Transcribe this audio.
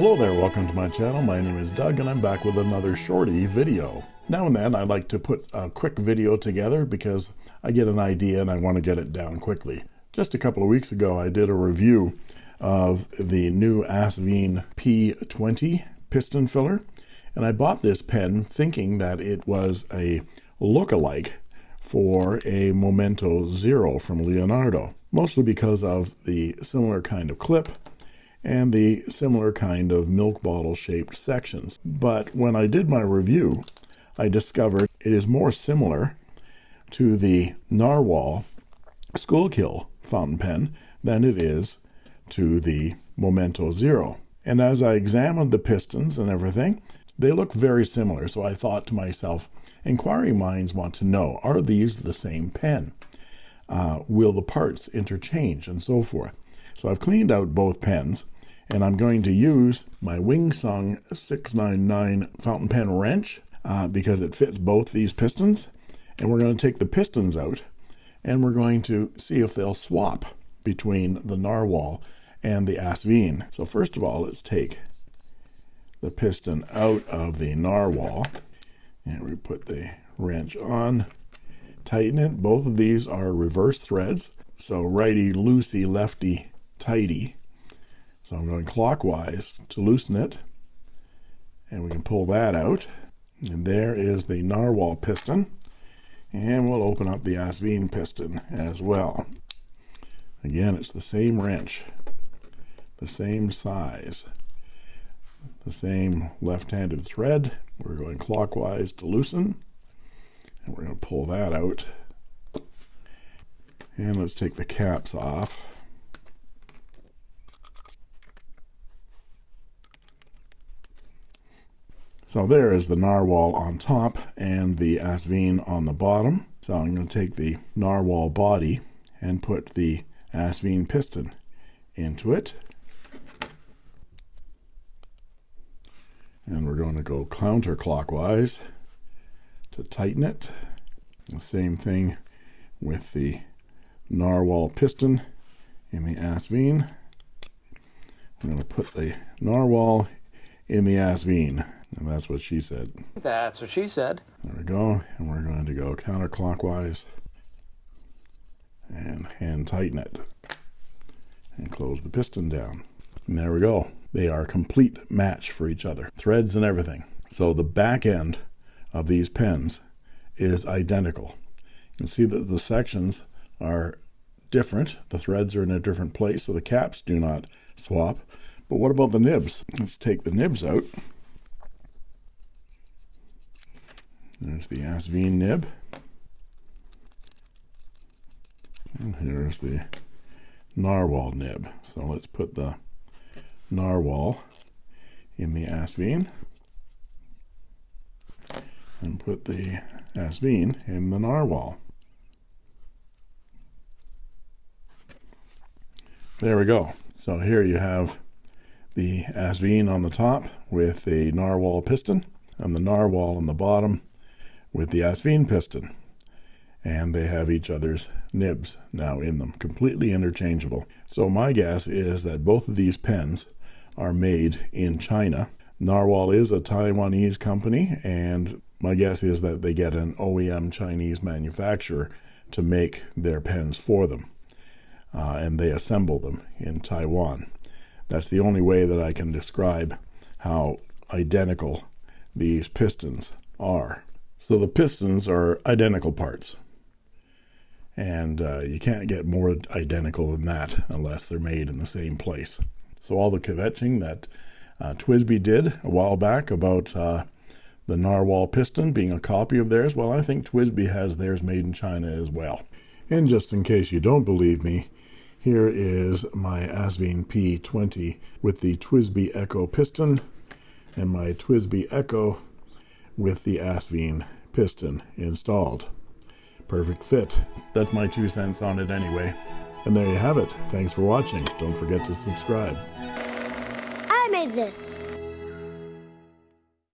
Hello there, welcome to my channel. My name is Doug and I'm back with another shorty video. Now and then I like to put a quick video together because I get an idea and I want to get it down quickly. Just a couple of weeks ago I did a review of the new Asvine P20 piston filler and I bought this pen thinking that it was a look-alike for a Momento Zero from Leonardo, mostly because of the similar kind of clip and the similar kind of milk bottle shaped sections. But when I did my review, I discovered it is more similar to the Narwhal Schuylkill fountain pen than it is to the Momento Zero. And as I examined the pistons and everything, they look very similar. So I thought to myself, inquiring minds want to know, are these the same pen? Uh, will the parts interchange and so forth? So I've cleaned out both pens and I'm going to use my Wingsung 699 fountain pen wrench uh, because it fits both these pistons and we're going to take the pistons out and we're going to see if they'll swap between the narwhal and the Asvine. So first of all, let's take the piston out of the narwhal and we put the wrench on, tighten it. Both of these are reverse threads. So righty loosey, lefty tighty. So I'm going clockwise to loosen it. And we can pull that out. And there is the narwhal piston. And we'll open up the Asvine piston as well. Again, it's the same wrench, the same size, the same left-handed thread. We're going clockwise to loosen. And we're going to pull that out. And let's take the caps off. So there is the narwhal on top and the Asvine on the bottom. So I'm going to take the narwhal body and put the Asvine piston into it. And we're going to go counterclockwise to tighten it. The same thing with the narwhal piston in the Asvine. I'm going to put the narwhal in the Asvine. And that's what she said. That's what she said. There we go. And we're going to go counterclockwise and hand tighten it and close the piston down. And there we go. They are a complete match for each other. Threads and everything. So the back end of these pens is identical. You can see that the sections are different. The threads are in a different place, so the caps do not swap. But what about the nibs? Let's take the nibs out. There's the Asvine nib. And here's the narwhal nib. So let's put the narwhal in the Asvine and put the Asvine in the narwhal. There we go. So here you have the Asvine on the top with a narwhal piston and the narwhal on the bottom with the Asvine piston. And they have each other's nibs now in them, completely interchangeable. So my guess is that both of these pens are made in China. Narwhal is a Taiwanese company, and my guess is that they get an OEM Chinese manufacturer to make their pens for them. Uh, and they assemble them in Taiwan. That's the only way that I can describe how identical these pistons are. So the pistons are identical parts. And uh, you can't get more identical than that unless they're made in the same place. So all the kvetching that uh, TWSBI did a while back about uh, the Narwhal piston being a copy of theirs, well, I think TWSBI has theirs made in China as well. And just in case you don't believe me, here is my Asvine P20 with the TWSBI Eco piston and my TWSBI Eco with the Asvine piston installed. Perfect fit. That's my two cents on it anyway. And there you have it. Thanks for watching. Don't forget to subscribe. I made this.